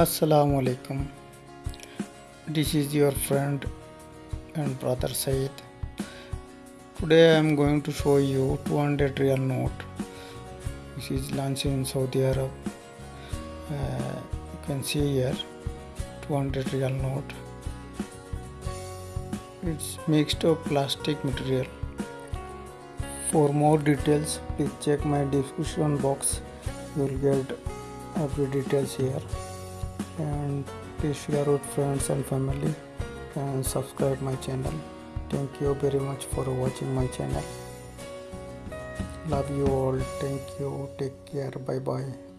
Assalamu alaikum. This is your friend and brother Said. Today I am going to show you 200 riyal note. This is launched in Saudi Arab. Uh, you can see here 200 riyal note. It's mixed of plastic material. For more details, please check my description box. You will get every details here. And please share with friends and family and subscribe my channel. Thank you very much for watching my channel. Love you all. Thank you. Take care. Bye bye.